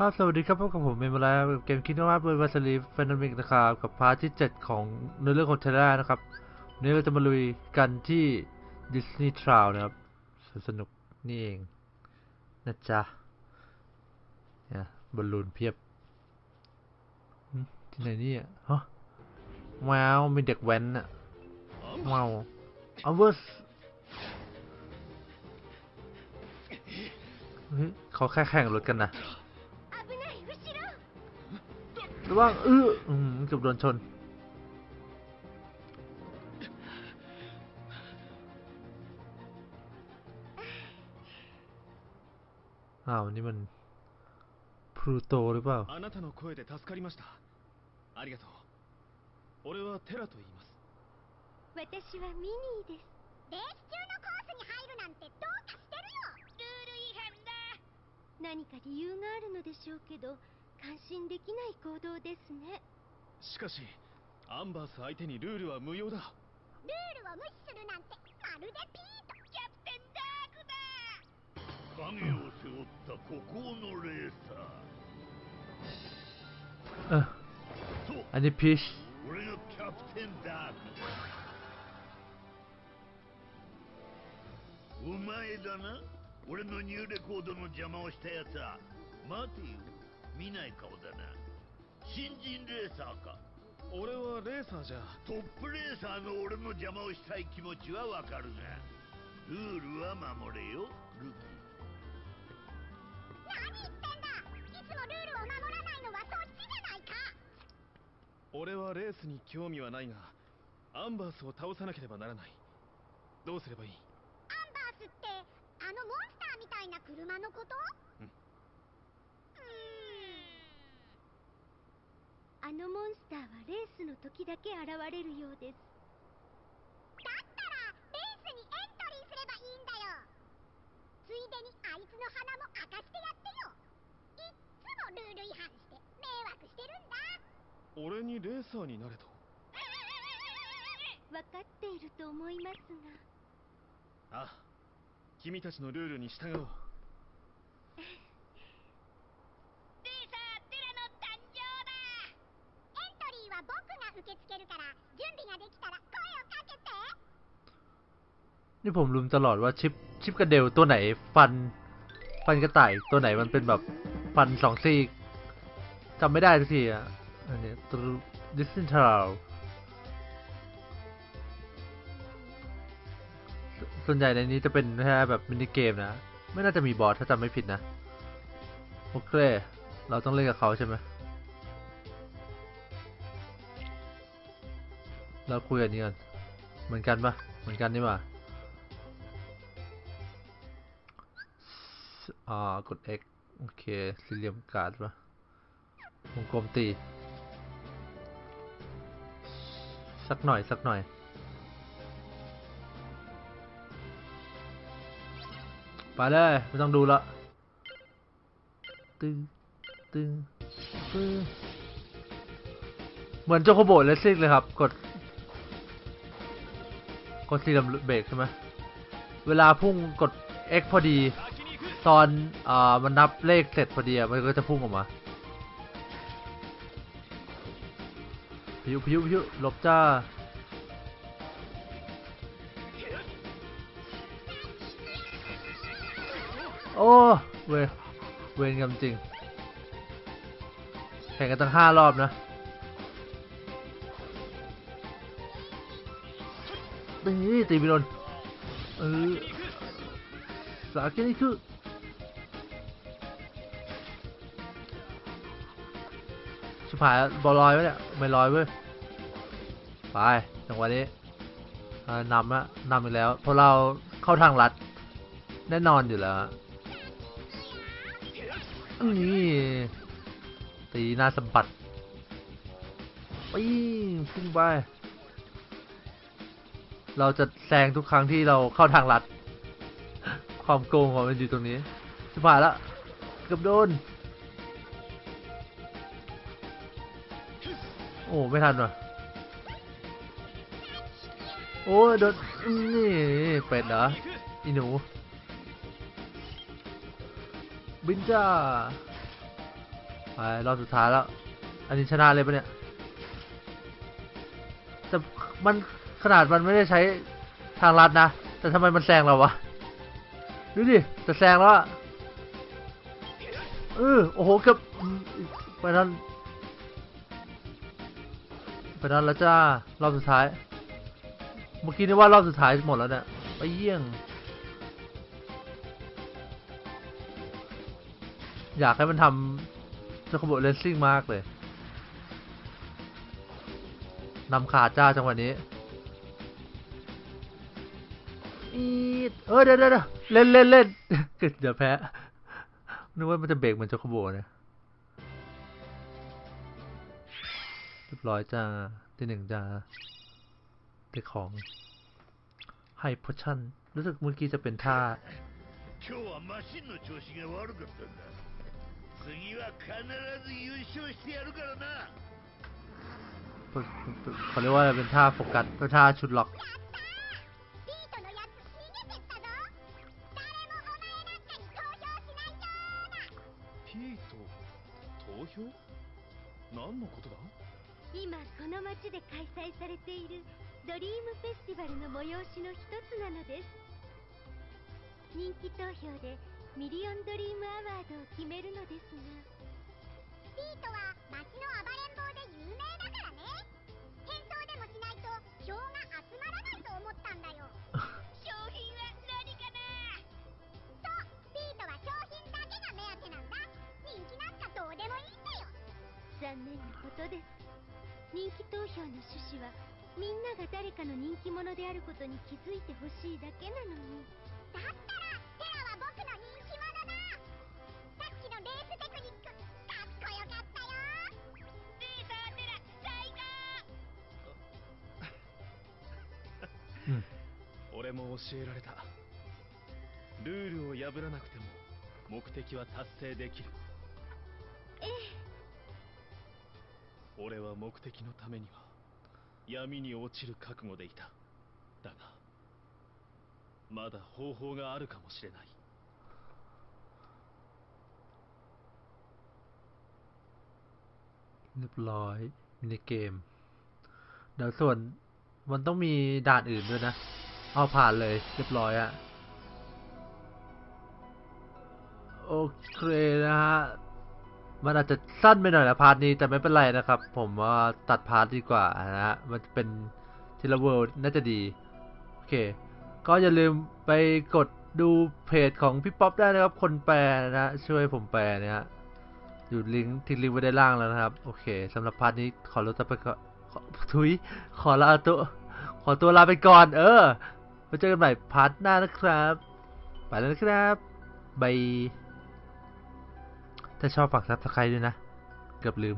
ครับสวัสดีครับพบกับผมเมมเแล้วเกมคิดว่าเบอร์วาสลีเฟนนมิกนะครับกับพาร์ทที่ 7 ของเนื้อเรื่องของเทเล่นะครับวันนี้เราจะมาลุยกันที่ดิสนีย์ทราวนะครับสนุกนี่เองนะจ๊ะเนี่ยบอลลูนเพียบที่ไหนนี่อะฮะว้าวมีเด็กแว้นอะเมาอเวอร์สเขาแค่แข่งรถกันนะ ระวังเอออืมเกือบโดนชน อ้าว นี่มันพลูโตหรือเปล่า あなたの声で助かりましたありがとう俺はテラと言います私はミニーですレース中のコースに入るなんてどうかしてるよルール違反だ何か理由があるのでしょうけど 安心できない行動ですね。しかしアンバース相手にルールは無用だ。ルールを無視するなんてまるでピートキャプテンダークだ。影を背負った孤高のレーサー。あ Eine Pisch. お前だな。俺のニューレコードの邪魔をした奴は待てよ。見ない顔だな。新人レーサーか。俺はレーサーじゃ。トップレーサーの俺の邪魔をしたい気持ちはわかるが。ルールは守れよルキ何言ってんだ。いつもルールを守らないのはそっちじゃないか。俺はレースに興味はないがアンバースを倒さなければならない。どうすればいい？アンバースってあのモンスターみたいな車のこと？うんうーんあのモンスターはレースの時だけ現れるようです。だったらレースにエントリーすればいいんだよ。ついでにあいつの鼻も明かしてやってよ。いっつもルール違反して迷惑してるんだ。俺にレーサーになれと？分かっていると思いますが。ああ君たちのルールに従おう受け付けるから準備ができたら声をかけて นี่ผมลืมตลอดว่าชิปชิปกระเดลตัวไหนฟัน ฟันกระต่ายตัวไหนมันเป็นแบบฟันสองซี่จำไม่ได้สักทีอ่ะ อันนี้ดิสนีย์ทราวส่วนใหญ่ในนี้จะเป็นแค่แบบมินิเกมนะ ไม่น่าจะมีบอสถ้าจำไม่ผิดนะ โอเค เราต้องเล่นกับเขาใช่ไหม เราคุยกันนี้ก่อนเหมือนกันปะเหมือนกันนี่หว่าอ่ากด X โอเคสี่เหลี่ยมการ์ดปะวงกลมตี สักหน่อย สักหน่อย ไปเลย ไม่ต้องดูละตึงตึงตึงเหมือนโจโคโบเลสซิ่งเลยครับ กด กดสี่เหลี่ยมเบรกใช่ไหมเวลาพุ่งกด X พอดี ตอนอ่ามันนับเลขเสร็จพอดีมันก็จะพุ่งออกมาพายุพายุพายุหลบจ้าโอ้เวเวรกันจริงแข่งกันตั้งห้ารอบนะ ตีตีไปโดนเออสาเกนี่คือชิบหายบอลลอยไว้เนี่ยไม่ลอยเว้ยไปจังหวะนี้นำละนำอีกแล้วเพราะเราเข้าทางลัดแน่นอนอยู่แล้วนี่ตีหน้าสัมผัสปิ้งพุ่งไป เราจะแซงทุกครั้งที่เราเข้าทางลัด ความโกงของมันอยู่ตรงนี้ชิบหายละเกือบโดน โอ้ไม่ทันว่ะ โอ้โดนนี่เป็ดเหรออีหนู บินจ้าไปรอบสุดท้ายแล้ว อันนี้ชนะเลยปะเนี่ย แต่มัน นาดมันไม่ได้ใช้ทางลัดนะ แต่ทำไมมันแซงเราวะ ดูดิจะแซงแล้วอะเออโอ้โหเกือบไปนั่นไปนั่นแล้วจ้ารอบสุดท้าย เมื่อกี้นี่ว่ารอบสุดท้ายหมดแล้วเนี่ยไปเยี่ยง อยากให้มันทำจะขบวนเลสซิ่งมากเลยนำขาดจ้าจังหวะนี้ อีดเออเดี๋ยวเดี๋ยวเล่นเล่นเล่นเดี๋ยวแพ้นึกว่ามันจะเบรกเหมือนจะขบวนนะเรียบร้อยจ้าที่หนึ่งจ้าได้ของไฮโพชั่นรู้สึกเมื่อกี้จะเป็นท่าเขาเรียกว่าเป็นท่าโฟกัสเป็นท่าชุดล็อก 何のことだ？今この町で開催されているドリームフェスティバルの催しの一つなのです。人気投票でミリオンドリームアワードを決めるのですが。ピートは町の暴れん坊で有名だからね。変装でもしないと票が集まらないと思ったんだよ ことです。人気投票の趣旨はみんなが誰かの人気者であることに気づいてほしいだけなのに。だったらテラは僕の人気者ださっきのレーステクニックかっこよかったよレーサーテラ最高うん。俺も教えられた。ルールを破らなくても目的は達成できる。ええ俺は目的のためには闇に落ちる覚悟でいただがまだ方法があるかもしれない เรียบร้อยมินิเกม เดี๋ยวส่วนมันต้องมีด่านอื่นด้วยนะ เอาผ่านเลย เรียบร้อยอะโอเคนะฮะ มันอาจจะสั้นไปหน่อยนะ part นี้แต่ไม่เป็นไรนะครับ ผมว่าตัด part ดีกว่านะฮะมันจะเป็นทีละ world น่าจะดีโอเค ก็อย่าลืมไปกดดูเพจของพี่ป๊อปได้นะครับ คนแปลนะช่วยผมแปลนะฮะอยู่ลิงก์ทิ้งลิงก์ไว้ด้านล่างแล้วนะครับ โอเคสำหรับ part นี้ขอลาไปก่อนทุยขอลาตัวขอตัวลาไปก่อน เออไว้เจอกันใหม่ part หน้านะครับ ไปแล้วนะครับ bye ถ้าชอบฝาก subscribe ด้วยนะ เกือบลืม